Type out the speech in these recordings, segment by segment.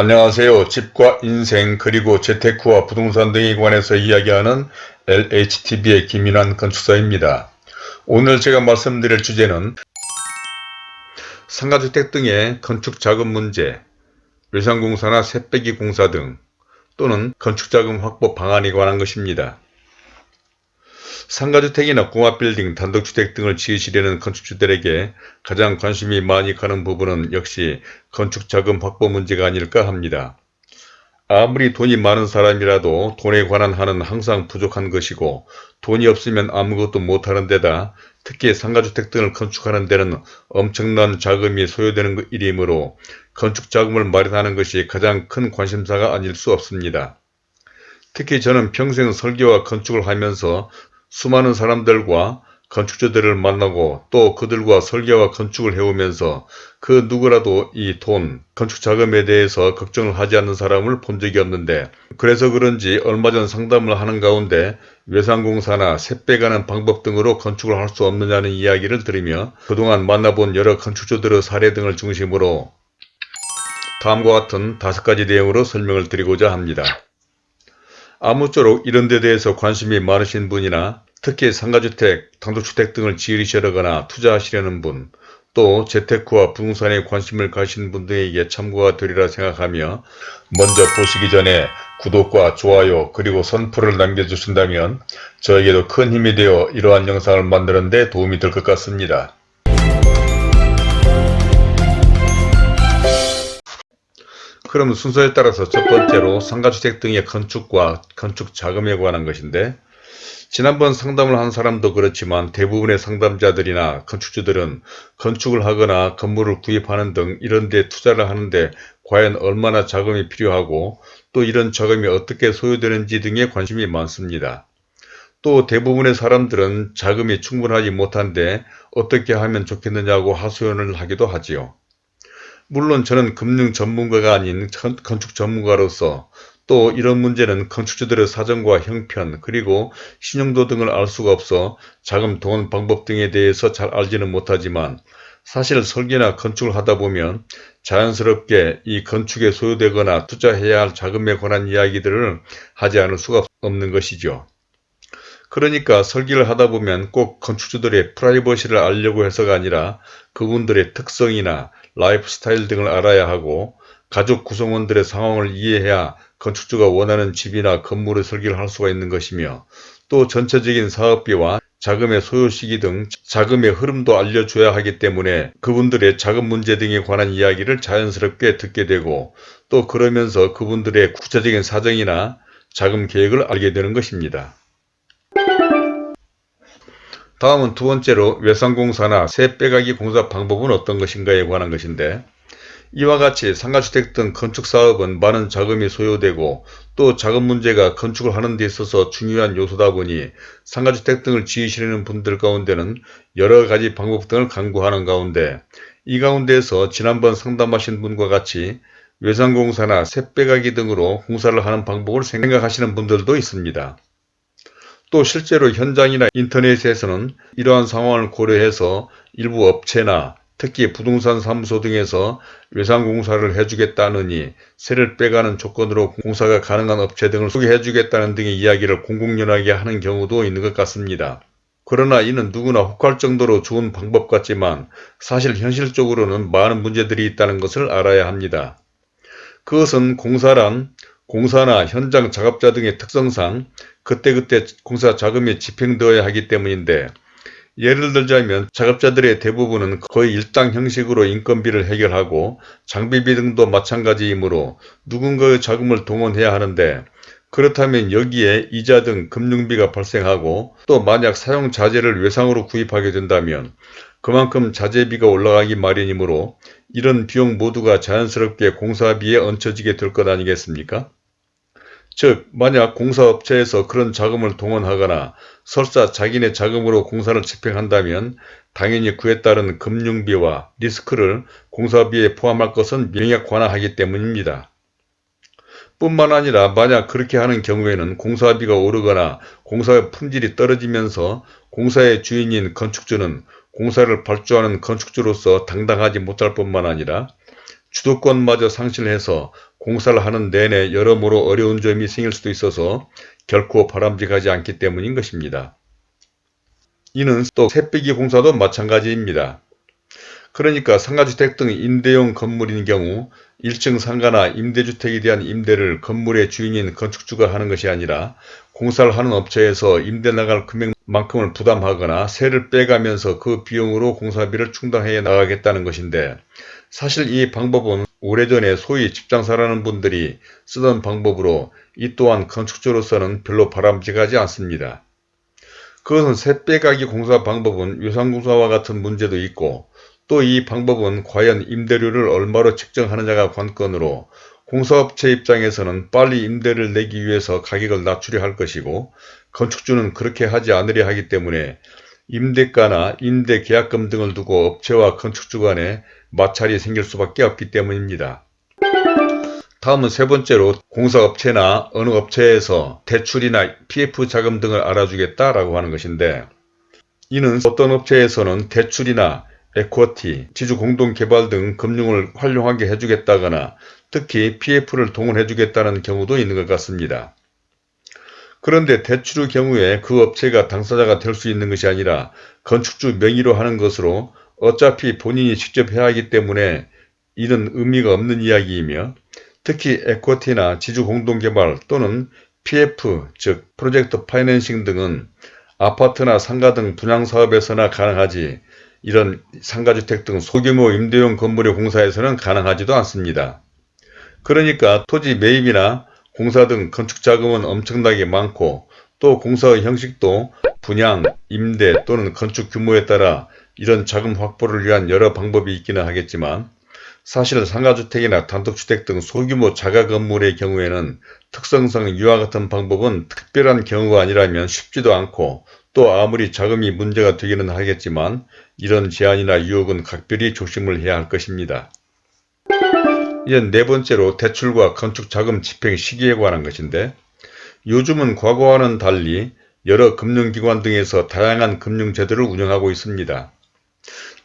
안녕하세요. 집과 인생 그리고 재테크와 부동산 등에 관해서 이야기하는 LHTV의 김인환 건축사입니다. 오늘 제가 말씀드릴 주제는 상가주택 등의 건축자금 문제, 외상공사나 새빼기 공사 등 또는 건축자금 확보 방안에 관한 것입니다. 상가주택이나 공합빌딩, 단독주택 등을 지으시려는 건축주들에게 가장 관심이 많이 가는 부분은 역시 건축자금 확보 문제가 아닐까 합니다. 아무리 돈이 많은 사람이라도 돈에 관한 한은 항상 부족한 것이고 돈이 없으면 아무것도 못하는 데다 특히 상가주택 등을 건축하는 데는 엄청난 자금이 소요되는 일이므로 건축자금을 마련하는 것이 가장 큰 관심사가 아닐 수 없습니다. 특히 저는 평생 설계와 건축을 하면서 수많은 사람들과 건축주들을 만나고 또 그들과 설계와 건축을 해오면서 그 누구라도 이 돈, 건축 자금에 대해서 걱정을 하지 않는 사람을 본 적이 없는데 그래서 그런지 얼마 전 상담을 하는 가운데 외상공사나 세 빼가는 방법 등으로 건축을 할 수 없느냐는 이야기를 들으며 그동안 만나본 여러 건축주들의 사례 등을 중심으로 다음과 같은 다섯 가지 내용으로 설명을 드리고자 합니다. 아무쪼록 이런 데 대해서 관심이 많으신 분이나 특히 상가주택, 단독주택 등을 지으시려거나 투자하시려는 분, 또 재테크와 부동산에 관심을 가신 분들에게 참고가 되리라 생각하며 먼저 보시기 전에 구독과 좋아요 그리고 선풀을 남겨주신다면 저에게도 큰 힘이 되어 이러한 영상을 만드는 데 도움이 될 것 같습니다. 그럼 순서에 따라서 첫 번째로 상가주택 등의 건축과 건축 자금에 관한 것인데 지난번 상담을 한 사람도 그렇지만 대부분의 상담자들이나 건축주들은 건축을 하거나 건물을 구입하는 등 이런 데 투자를 하는데 과연 얼마나 자금이 필요하고 또 이런 자금이 어떻게 소요되는지 등에 관심이 많습니다. 또 대부분의 사람들은 자금이 충분하지 못한데 어떻게 하면 좋겠느냐고 하소연을 하기도 하지요. 물론 저는 금융 전문가가 아닌 건축 전문가로서 또 이런 문제는 건축주들의 사정과 형편 그리고 신용도 등을 알 수가 없어 자금 동원 방법 등에 대해서 잘 알지는 못하지만 사실 설계나 건축을 하다 보면 자연스럽게 이 건축에 소요되거나 투자해야 할 자금에 관한 이야기들을 하지 않을 수가 없는 것이죠. 그러니까 설계를 하다 보면 꼭 건축주들의 프라이버시를 알려고 해서가 아니라 그분들의 특성이나 라이프 스타일 등을 알아야 하고 가족 구성원들의 상황을 이해해야 건축주가 원하는 집이나 건물을 설계를 할 수가 있는 것이며 또 전체적인 사업비와 자금의 소요 시기 등 자금의 흐름도 알려줘야 하기 때문에 그분들의 자금 문제 등에 관한 이야기를 자연스럽게 듣게 되고 또 그러면서 그분들의 구체적인 사정이나 자금 계획을 알게 되는 것입니다. 다음은 두 번째로 외상공사나 새 빼가기 공사 방법은 어떤 것인가에 관한 것인데 이와 같이 상가주택 등 건축사업은 많은 자금이 소요되고 또 자금 문제가 건축을 하는 데 있어서 중요한 요소다 보니 상가주택 등을 지으시려는 분들 가운데는 여러 가지 방법 등을 강구하는 가운데 이 가운데에서 지난번 상담하신 분과 같이 외상공사나 셋빼가기 등으로 공사를 하는 방법을 생각하시는 분들도 있습니다. 또 실제로 현장이나 인터넷에서는 이러한 상황을 고려해서 일부 업체나 특히 부동산 사무소 등에서 외상공사를 해주겠다느니 세를 빼가는 조건으로 공사가 가능한 업체 등을 소개해주겠다는 등의 이야기를 공공연하게 하는 경우도 있는 것 같습니다. 그러나 이는 누구나 혹할 정도로 좋은 방법 같지만 사실 현실적으로는 많은 문제들이 있다는 것을 알아야 합니다. 그것은 공사란 공사나 현장 작업자 등의 특성상 그때그때 공사 자금이 집행되어야 하기 때문인데 예를 들자면 작업자들의 대부분은 거의 일당 형식으로 인건비를 해결하고 장비비 등도 마찬가지이므로 누군가의 자금을 동원해야 하는데 그렇다면 여기에 이자 등 금융비가 발생하고 또 만약 사용 자재를 외상으로 구입하게 된다면 그만큼 자재비가 올라가기 마련이므로 이런 비용 모두가 자연스럽게 공사비에 얹혀지게 될 것 아니겠습니까? 즉 만약 공사업체에서 그런 자금을 동원하거나 설사 자기네 자금으로 공사를 집행한다면 당연히 그에 따른 금융비와 리스크를 공사비에 포함할 것은 명약 관화하기 때문입니다. 뿐만 아니라 만약 그렇게 하는 경우에는 공사비가 오르거나 공사의 품질이 떨어지면서 공사의 주인인 건축주는 공사를 발주하는 건축주로서 당당하지 못할 뿐만 아니라 주도권마저 상실해서 공사를 하는 내내 여러모로 어려운 점이 생길 수도 있어서 결코 바람직하지 않기 때문인 것입니다. 이는 또 새빼기 공사도 마찬가지입니다. 그러니까 상가주택 등 임대용 건물인 경우 1층 상가나 임대주택에 대한 임대를 건물의 주인인 건축주가 하는 것이 아니라 공사를 하는 업체에서 임대 나갈 금액만큼을 부담하거나 세를 빼가면서 그 비용으로 공사비를 충당해 나가겠다는 것인데 사실 이 방법은 오래전에 소위 집장사라는 분들이 쓰던 방법으로 이 또한 건축주로서는 별로 바람직하지 않습니다. 그것은 세 빼가기 공사 방법은 유상공사와 같은 문제도 있고 또 이 방법은 과연 임대료를 얼마로 책정하느냐가 관건으로 공사업체 입장에서는 빨리 임대를 내기 위해서 가격을 낮추려 할 것이고 건축주는 그렇게 하지 않으려 하기 때문에 임대가나 임대 계약금 등을 두고 업체와 건축주 간에 마찰이 생길 수밖에 없기 때문입니다. 다음은 세 번째로 공사업체나 어느 업체에서 대출이나 PF 자금 등을 알아주겠다라고 하는 것인데 이는 어떤 업체에서는 대출이나 에쿼티, 지주공동개발 등 금융을 활용하게 해주겠다거나 특히 PF를 동원해주겠다는 경우도 있는 것 같습니다. 그런데 대출의 경우에 그 업체가 당사자가 될 수 있는 것이 아니라 건축주 명의로 하는 것으로 어차피 본인이 직접 해야 하기 때문에 이는 의미가 없는 이야기이며 특히 에쿼티나 지주공동개발 또는 PF 즉 프로젝트 파이낸싱 등은 아파트나 상가 등 분양사업에서나 가능하지 이런 상가주택 등 소규모 임대용 건물의 공사에서는 가능하지도 않습니다. 그러니까 토지 매입이나 공사 등 건축 자금은 엄청나게 많고 또 공사의 형식도 분양, 임대 또는 건축 규모에 따라 이런 자금 확보를 위한 여러 방법이 있기는 하겠지만 사실 상가주택이나 단독주택 등 소규모 자가 건물의 경우에는 특성상 이와 같은 방법은 특별한 경우가 아니라면 쉽지도 않고 또 아무리 자금이 문제가 되기는 하겠지만 이런 제한이나 유혹은 각별히 조심을 해야 할 것입니다. 이제 네 번째로 대출과 건축자금 집행 시기에 관한 것인데 요즘은 과거와는 달리 여러 금융기관 등에서 다양한 금융제도를 운영하고 있습니다.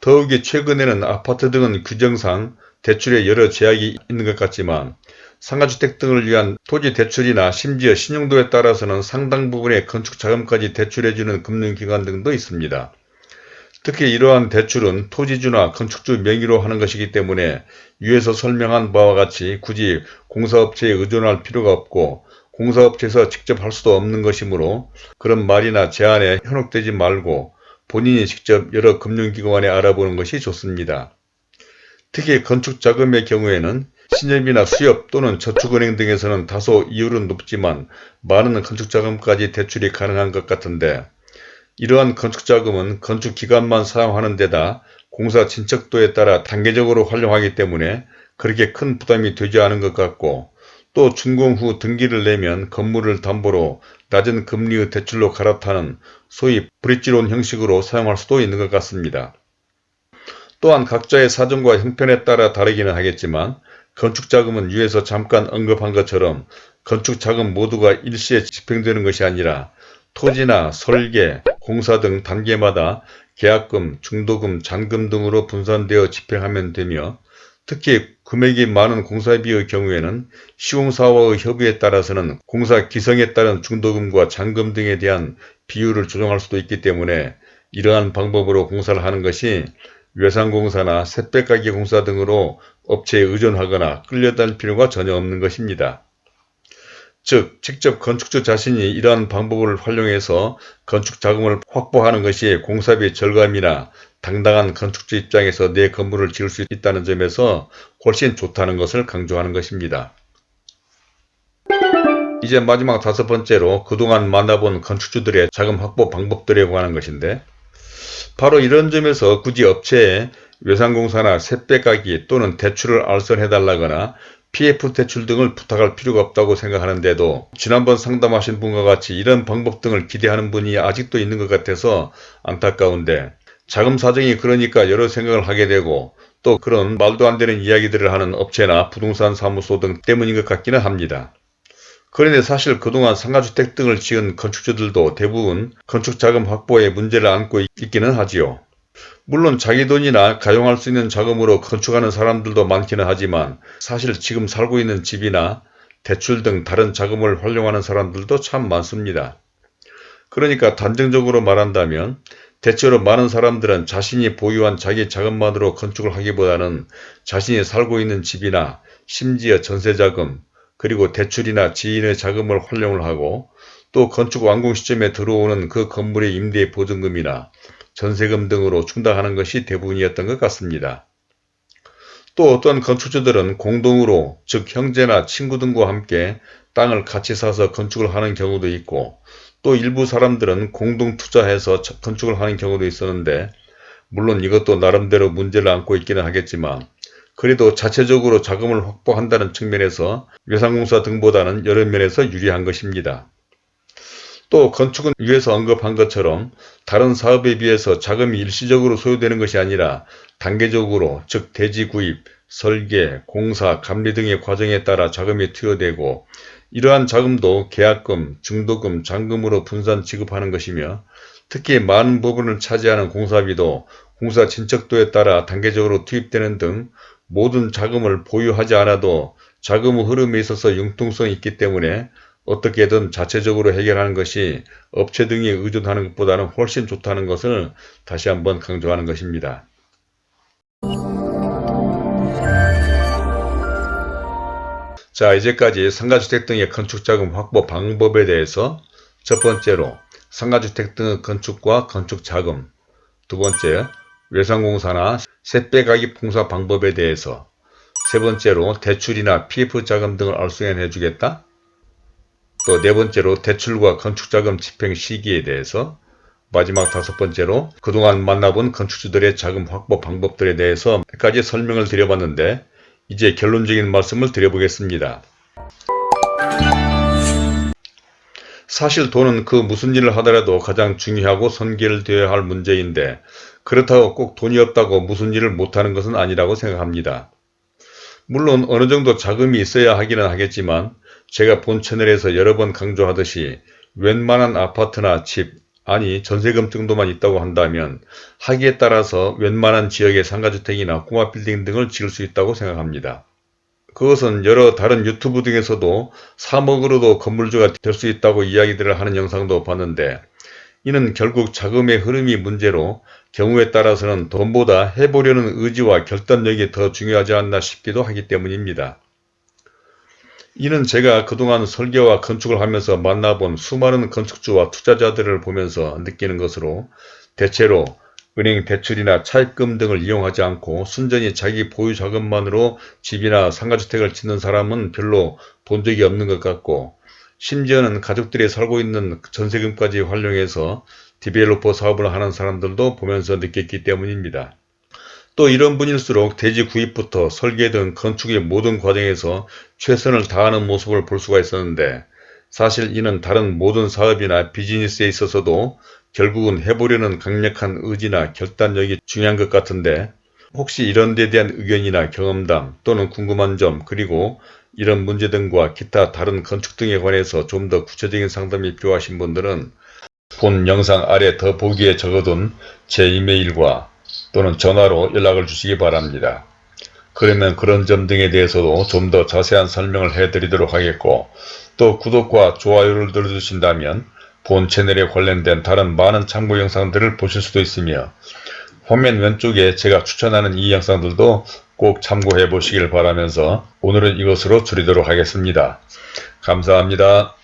더욱이 최근에는 아파트 등은 규정상 대출에 여러 제약이 있는 것 같지만 상가주택 등을 위한 토지 대출이나 심지어 신용도에 따라서는 상당 부분의 건축자금까지 대출해주는 금융기관 등도 있습니다. 특히 이러한 대출은 토지주나 건축주 명의로 하는 것이기 때문에 위에서 설명한 바와 같이 굳이 공사업체에 의존할 필요가 없고 공사업체에서 직접 할 수도 없는 것이므로 그런 말이나 제안에 현혹되지 말고 본인이 직접 여러 금융기관에 알아보는 것이 좋습니다. 특히 건축자금의 경우에는 신협이나 수협 또는 저축은행 등에서는 다소 이율은 높지만 많은 건축자금까지 대출이 가능한 것 같은데 이러한 건축자금은 건축 기간만 사용하는 데다 공사 진척도에 따라 단계적으로 활용하기 때문에 그렇게 큰 부담이 되지 않은 것 같고 또 준공 후 등기를 내면 건물을 담보로 낮은 금리의 대출로 갈아타는 소위 브릿지론 형식으로 사용할 수도 있는 것 같습니다. 또한 각자의 사정과 형편에 따라 다르기는 하겠지만 건축자금은 위에서 잠깐 언급한 것처럼 건축자금 모두가 일시에 집행되는 것이 아니라 토지나 설계, 공사 등 단계마다 계약금, 중도금, 잔금 등으로 분산되어 집행하면 되며 특히 금액이 많은 공사비의 경우에는 시공사와의 협의에 따라서는 공사 기성에 따른 중도금과 잔금 등에 대한 비율을 조정할 수도 있기 때문에 이러한 방법으로 공사를 하는 것이 외상공사나 셋백가기 공사 등으로 업체에 의존하거나 끌려다닐 필요가 전혀 없는 것입니다. 즉 직접 건축주 자신이 이러한 방법을 활용해서 건축 자금을 확보하는 것이 공사비 절감이나 당당한 건축주 입장에서 내 건물을 지을 수 있다는 점에서 훨씬 좋다는 것을 강조하는 것입니다. 이제 마지막 다섯 번째로 그동안 만나본 건축주들의 자금 확보 방법들에 관한 것인데 바로 이런 점에서 굳이 업체에 외상공사나 셋배가기 또는 대출을 알선해달라거나 PF 대출 등을 부탁할 필요가 없다고 생각하는데도 지난번 상담하신 분과 같이 이런 방법 등을 기대하는 분이 아직도 있는 것 같아서 안타까운데 자금 사정이 그러니까 여러 생각을 하게 되고 또 그런 말도 안 되는 이야기들을 하는 업체나 부동산 사무소 등 때문인 것 같기는 합니다. 그런데 사실 그동안 상가주택 등을 지은 건축주들도 대부분 건축자금 확보에 문제를 안고 있기는 하지요. 물론 자기 돈이나 가용할 수 있는 자금으로 건축하는 사람들도 많기는 하지만 사실 지금 살고 있는 집이나 대출 등 다른 자금을 활용하는 사람들도 참 많습니다. 그러니까 단정적으로 말한다면 대체로 많은 사람들은 자신이 보유한 자기 자금만으로 건축을 하기보다는 자신이 살고 있는 집이나 심지어 전세자금 그리고 대출이나 지인의 자금을 활용을 하고 또 건축 완공 시점에 들어오는 그 건물의 임대 보증금이나 전세금 등으로 충당하는 것이 대부분이었던 것 같습니다. 또 어떤 건축주들은 공동으로 즉 형제나 친구 등과 함께 땅을 같이 사서 건축을 하는 경우도 있고 또 일부 사람들은 공동 투자해서 건축을 하는 경우도 있었는데 물론 이것도 나름대로 문제를 안고 있기는 하겠지만 그래도 자체적으로 자금을 확보한다는 측면에서 외상공사 등보다는 여러 면에서 유리한 것입니다. 또 건축은 위에서 언급한 것처럼 다른 사업에 비해서 자금이 일시적으로 소요되는 것이 아니라 단계적으로 즉 대지 구입, 설계, 공사, 감리 등의 과정에 따라 자금이 투여되고 이러한 자금도 계약금, 중도금, 잔금으로 분산 지급하는 것이며 특히 많은 부분을 차지하는 공사비도 공사 진척도에 따라 단계적으로 투입되는 등 모든 자금을 보유하지 않아도 자금의 흐름에 있어서 융통성이 있기 때문에 어떻게든 자체적으로 해결하는 것이 업체 등에 의존하는 것보다는 훨씬 좋다는 것을 다시 한번 강조하는 것입니다. 자 이제까지 상가주택 등의 건축자금 확보 방법에 대해서 첫 번째로 상가주택 등의 건축과 건축자금 두 번째 외상공사나 세빼가기 봉사 방법에 대해서 세 번째로 대출이나 PF자금 등을 알수해 주겠다 또 네 번째로 대출과 건축자금 집행 시기에 대해서 마지막 다섯 번째로 그동안 만나본 건축주들의 자금 확보 방법들에 대해서 몇 가지 설명을 드려봤는데 이제 결론적인 말씀을 드려보겠습니다. 사실 돈은 그 무슨 일을 하더라도 가장 중요하고 선결되어야 할 문제인데 그렇다고 꼭 돈이 없다고 무슨 일을 못하는 것은 아니라고 생각합니다. 물론 어느 정도 자금이 있어야 하기는 하겠지만 제가 본 채널에서 여러 번 강조하듯이 웬만한 아파트나 집 아니 전세금 정도만 있다고 한다면 하기에 따라서 웬만한 지역의 상가주택이나 꼬마빌딩 등을 지을 수 있다고 생각합니다. 그것은 여러 다른 유튜브 등에서도 3억으로도 건물주가 될 수 있다고 이야기들을 하는 영상도 봤는데 이는 결국 자금의 흐름이 문제로 경우에 따라서는 돈보다 해보려는 의지와 결단력이 더 중요하지 않나 싶기도 하기 때문입니다. 이는 제가 그동안 설계와 건축을 하면서 만나본 수많은 건축주와 투자자들을 보면서 느끼는 것으로 대체로 은행 대출이나 차입금 등을 이용하지 않고 순전히 자기 보유 자금만으로 집이나 상가주택을 짓는 사람은 별로 본 적이 없는 것 같고 심지어는 가족들이 살고 있는 전세금까지 활용해서 디벨로퍼 사업을 하는 사람들도 보면서 느꼈기 때문입니다. 또 이런 분일수록 대지 구입부터 설계 등 건축의 모든 과정에서 최선을 다하는 모습을 볼 수가 있었는데 사실 이는 다른 모든 사업이나 비즈니스에 있어서도 결국은 해보려는 강력한 의지나 결단력이 중요한 것 같은데 혹시 이런 데 대한 의견이나 경험담 또는 궁금한 점 그리고 이런 문제 등과 기타 다른 건축 등에 관해서 좀 더 구체적인 상담이 필요하신 분들은 본 영상 아래 더 보기에 적어둔 제 이메일과 또는 전화로 연락을 주시기 바랍니다. 그러면 그런 점 등에 대해서도 좀 더 자세한 설명을 해드리도록 하겠고 또 구독과 좋아요를 눌러주신다면 본 채널에 관련된 다른 많은 참고 영상들을 보실 수도 있으며 화면 왼쪽에 제가 추천하는 이 영상들도 꼭 참고해 보시길 바라면서 오늘은 이것으로 줄이도록 하겠습니다. 감사합니다.